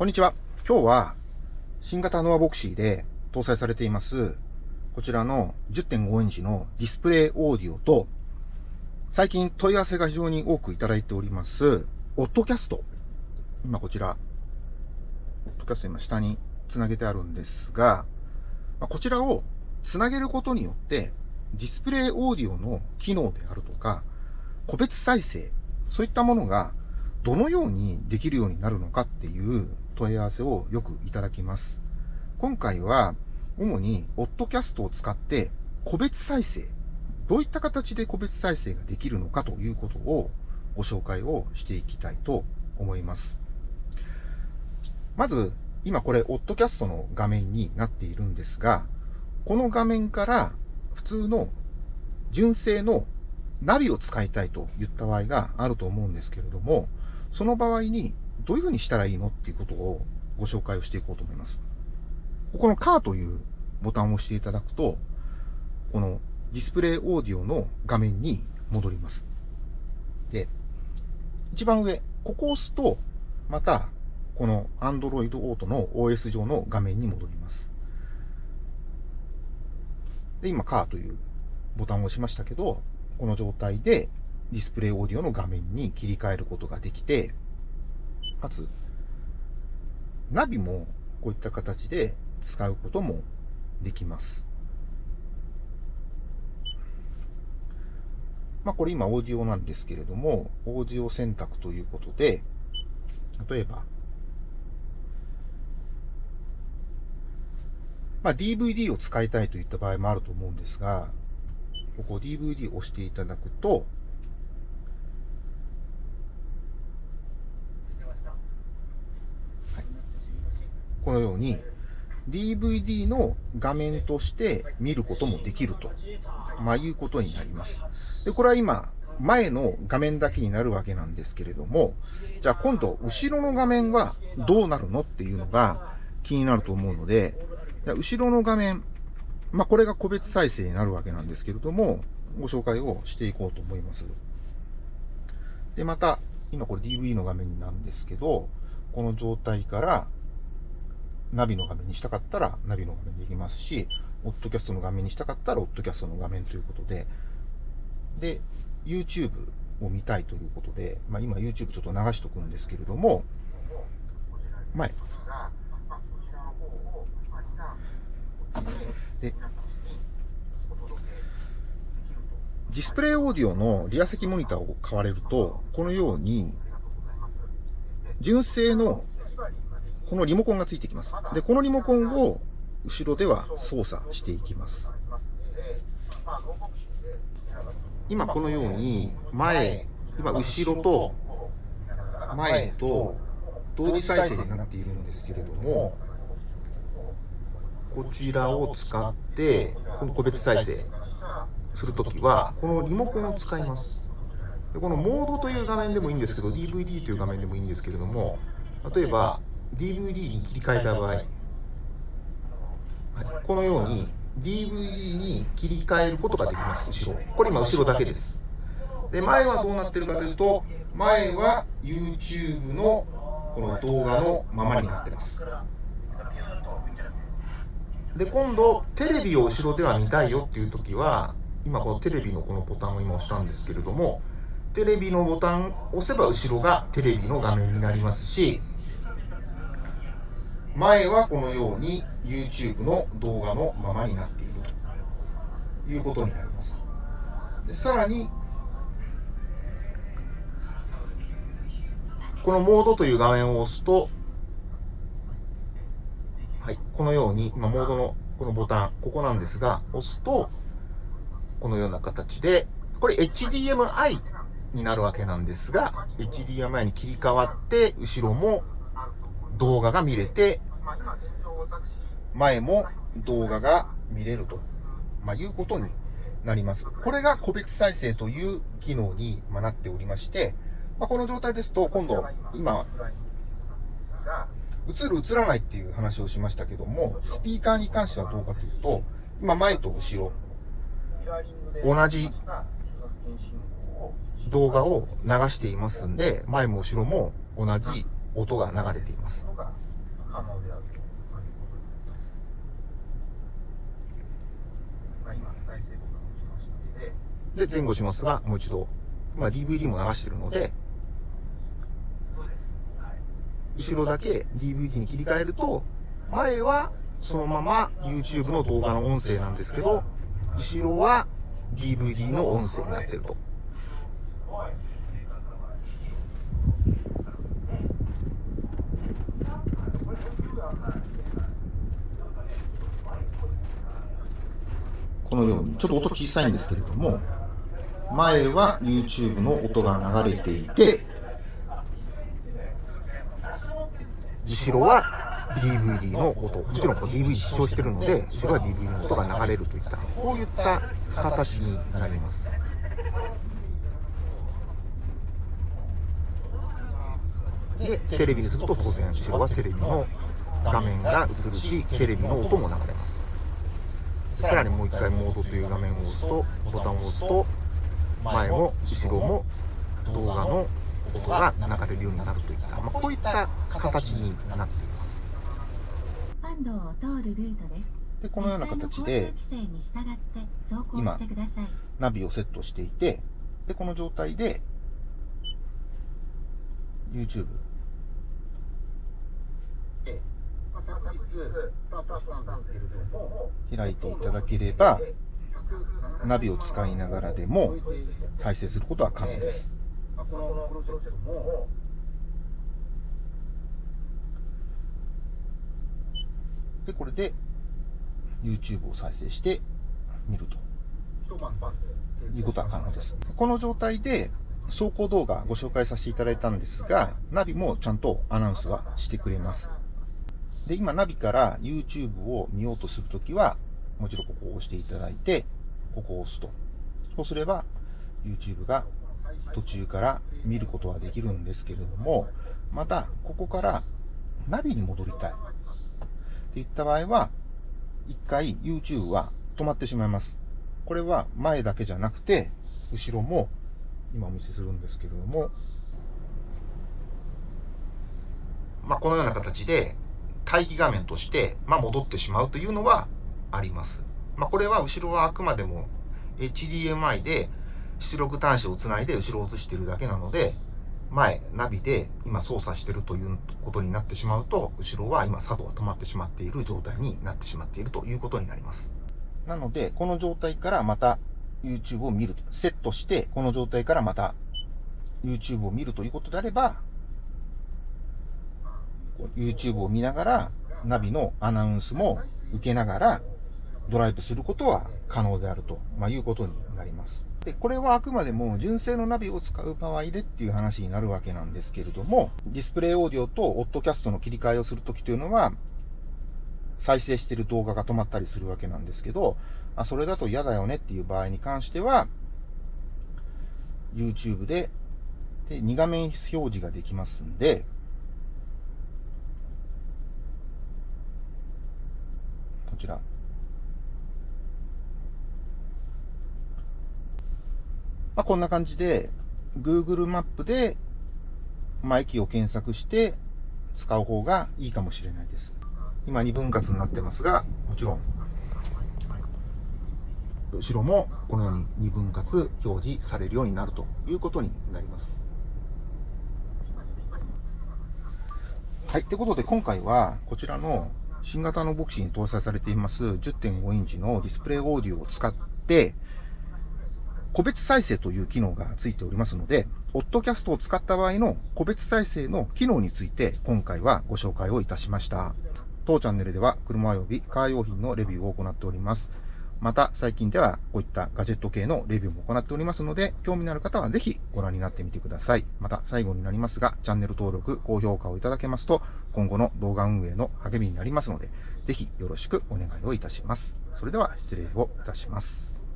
こんにちは。今日は新型ノアボクシーで搭載されています、こちらの10.5インチのディスプレイオーディオと、最近問い合わせが非常に多くいただいております、オッドキャスト。今こちら、オッドキャスト今下につなげてあるんですが、こちらをつなげることによって、ディスプレイオーディオの機能であるとか、個別再生、そういったものがどのようにできるようになるのかっていう問い合わせをよくいただきます。今回は、主に、オッドキャストを使って、個別再生、どういった形で個別再生ができるのかということをご紹介をしていきたいと思います。まず、今これ、オッドキャストの画面になっているんですが、この画面から普通の純正のナビを使いたいといった場合があると思うんですけれども、その場合にどういうふうにしたらいいのっていうことをご紹介をしていこうと思います。ここのカーというボタンを押していただくと、このディスプレイオーディオの画面に戻ります。で、一番上、ここを押すと、また、この Android Auto の OS 上の画面に戻ります。で、今、カーというボタンを押しましたけど、この状態でディスプレイオーディオの画面に切り替えることができて、かつ、ナビもこういった形で使うこともできます。まあこれ今オーディオなんですけれども、オーディオ選択ということで、例えば、まあ DVD を使いたいといった場合もあると思うんですが、ここ DVD を押していただくと、このように DVD の画面として見ることもできると、まあ、いうことになります。で、これは今、前の画面だけになるわけなんですけれども、じゃあ今度、後ろの画面はどうなるのっていうのが気になると思うので、後ろの画面、まあ、これが個別再生になるわけなんですけれども、ご紹介をしていこうと思います。で、また、今これ DV の画面なんですけど、この状態からナビの画面にしたかったらナビの画面できますし、オッドキャストの画面にしたかったらオッドキャストの画面ということで、で、YouTube を見たいということで、まあ今 YouTube ちょっと流しとくんですけれども、前。で、ディスプレイオーディオのリア席モニターを買われると、このように、純正のこのリモコンがついてきます。で、このリモコンを後ろでは操作していきます。今このように前、今後ろと前と同時再生になっているんですけれども、こちらを使って、この個別再生するときは、このリモコンを使います。でこのモードという画面でもいいんですけど、DVD という画面でもいいんですけれども、例えば、DVD に切り替えた場合、はい、このように DVD に切り替えることができます、後ろ。これ今後ろだけです。で、前はどうなってるかというと、前は YouTube のこの動画のままになってます。で、今度、テレビを後ろでは見たいよっていう時は、今このテレビのこのボタンを今押したんですけれども、テレビのボタンを押せば後ろがテレビの画面になりますし、前はこのように YouTube の動画のままになっているということになります。でさらに、このモードという画面を押すと、このように、今、モードのこのボタン、ここなんですが、押すと、このような形で、これ HDMI になるわけなんですが、HDMI に切り替わって、後ろも動画が見れて、前も動画が見れると、まあ、いうことになります。これが個別再生という機能になっておりまして、まあ、この状態ですと、今度、今、映る映らないっていう話をしましたけども、スピーカーに関してはどうかというと、今前と後ろ、同じ動画を流していますんで、前も後ろも同じ音が流れています。で前後しますが、もう一度、まあ DVD も流してるので。後ろだけ DVD に切り替えると、前はそのまま YouTube の動画の音声なんですけど、後ろは DVD の音声になってると。このように、ちょっと音小さいんですけれども、前は YouTube の音が流れていて、後ろは DVD の音。もちろんこう DVD 視聴してるので、後ろは DVD の音が流れるといった、こういった形になります。で、テレビにすると当然後ろはテレビの画面が映るし、テレビの音も流れます。さらにもう一回モードという画面を押すと、ボタンを押すと、前も後ろも動画の音が流れるようになるといった、まあ、こういった形になっています。パンドを通るルートです。で、このような形で今してください。ナビをセットしていて、で、この状態で YouTube 開いていただければ、170ナビを使いながらでも再生することは可能です。まあこのプロジェクトも、で、これで YouTube を再生して見るということは可能です。この状態で走行動画ご紹介させていただいたんですが、ナビもちゃんとアナウンスはしてくれます。で、今ナビから YouTube を見ようとするときは、もちろんここを押していただいて、ここを押すと。そうすれば YouTube が途中から見ることはできるんですけれども、また、ここからナビに戻りたい。っていった場合は、一回 YouTube は止まってしまいます。これは前だけじゃなくて、後ろも今お見せするんですけれども、まあ、このような形で待機画面として、まあ、戻ってしまうというのはあります。まあ、これは後ろはあくまでも HDMI で出力端子をつないで後ろを映しているだけなので、前、ナビで今操作しているということになってしまうと、後ろは今作動が止まってしまっている状態になってしまっているということになります。なので、この状態からまた YouTube を見ると。セットして、この状態からまた YouTube を見るということであれば、YouTube を見ながら、ナビのアナウンスも受けながら、ドライブすることは可能であると、まあ、いうことになります。で、これはあくまでも純正のナビを使う場合でっていう話になるわけなんですけれども、ディスプレイオーディオとオッドキャストの切り替えをするときというのは、再生している動画が止まったりするわけなんですけど、あ、それだと嫌だよねっていう場合に関しては、YouTube で、で、2画面表示ができますんで、こちら。まあ、こんな感じで、Google マップで、まあ、駅を検索して使う方がいいかもしれないです。今2分割になってますが、もちろん、後ろもこのように2分割表示されるようになるということになります。はい。ということで、今回はこちらの新型のボクシーに搭載されています10.5インチのディスプレイオーディオを使って、個別再生という機能がついておりますので、オッドキャストを使った場合の個別再生の機能について今回はご紹介をいたしました。当チャンネルでは車及びカー用品のレビューを行っております。また最近ではこういったガジェット系のレビューも行っておりますので、興味のある方はぜひご覧になってみてください。また最後になりますが、チャンネル登録、高評価をいただけますと、今後の動画運営の励みになりますので、ぜひよろしくお願いをいたします。それでは失礼をいたします。